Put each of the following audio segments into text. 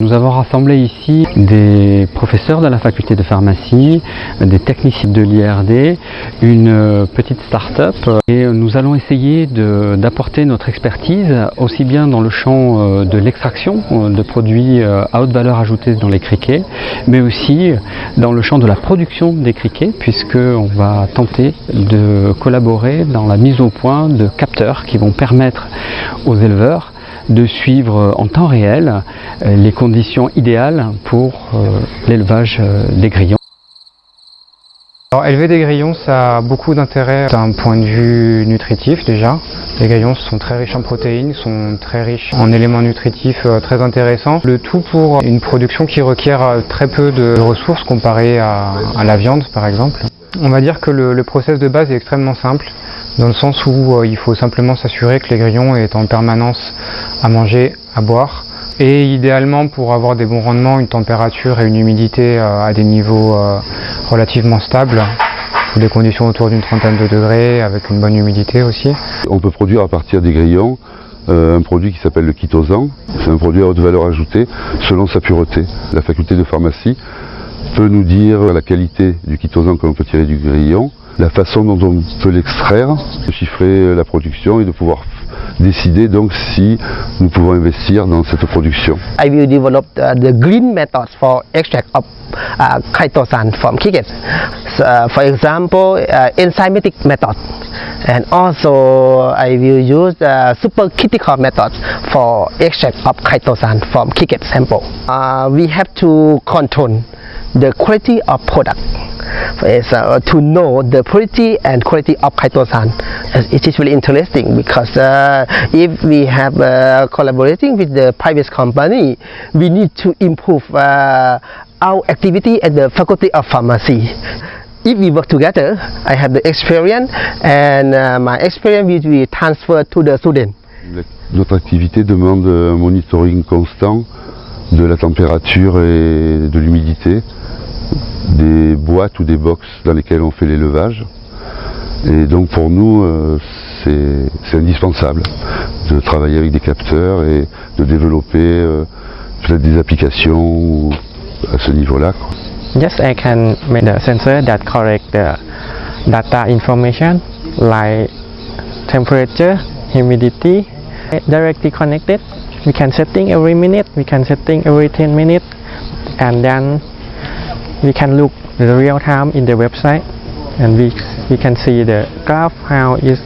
Nous avons rassemblé ici des professeurs de la faculté de pharmacie, des techniciens de l'IRD, une euh, petite start-up et nous allons essayer d'apporter notre expertise aussi bien dans le champ euh, de l'extraction euh, de produits à haute valeur ajoutée dans les criquets, mais aussi dans le champ de la production des criquets puisqu'on va tenter de collaborer dans la mise au point de capteurs qui vont permettre aux éleveurs de suivre en temps réel euh, les conditions idéales pour euh, l'élevage euh, des grillons. Alors, élever des grillons, ça a beaucoup d'intérêt d'un point de vue nutritif déjà. Les grillons sont très riches en protéines, sont très riches en éléments nutritifs très intéressants. Le tout pour une production qui requiert très peu de ressources comparé à, la viande par exemple. On va dire que le, le process de base est extrêmement simple dans le sens où euh, il faut simplement s'assurer que les grillons aient en permanence à manger, à boire, et idéalement pour avoir des bons rendements, une température et une humidité euh, à des niveaux euh, relativement stables, sous des conditions autour d'une trentaine de degrés, avec une bonne humidité aussi. On peut produire à partir des grillons un produit qui s'appelle le chitosan. C'est un produit à haute valeur ajoutée selon sa pureté. La faculté de pharmacie peut nous dire la qualité du chitosan que l'on peut tirer du grillon la façon dont on peut l'extraire, de chiffrer la production et de pouvoir décider donc si nous pouvons investir dans cette production. I will develop the, the green methods for extract of uh, chitosan from crickets. So, uh, for example, uh, enzymatic method. And also I will use the supercritical method for extract of chitosan from cricket sample. Uh, we have to control the quality of product is uh, to know the purity and quality of chitosan. It is really interesting because uh, if we have uh, collaborating with the private company, we need to improve uh, our activity at the Faculty of Pharmacy. If we work together, I have the experience and uh, my experience will be transferred to the student. Notre activité demande un monitoring constant de la température et de l'humidité des boîtes ou des box dans lesquelles on fait l'élevage. Et donc pour nous, euh, c'est indispensable de travailler avec des capteurs et de développer euh, peut-être des applications à ce niveau-là. Yes, I can make the sensor that correct the data information like temperature, humidity, directly connected. We can setting every minute, we can setting every 10 minutes, and then we can look the real time in the website and we, we can see the graph how it's.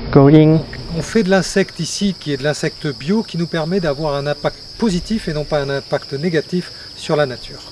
On fait de l'insecte ici qui est de l'insecte bio qui nous permet d'avoir un impact positif et non pas un impact négatif sur la nature.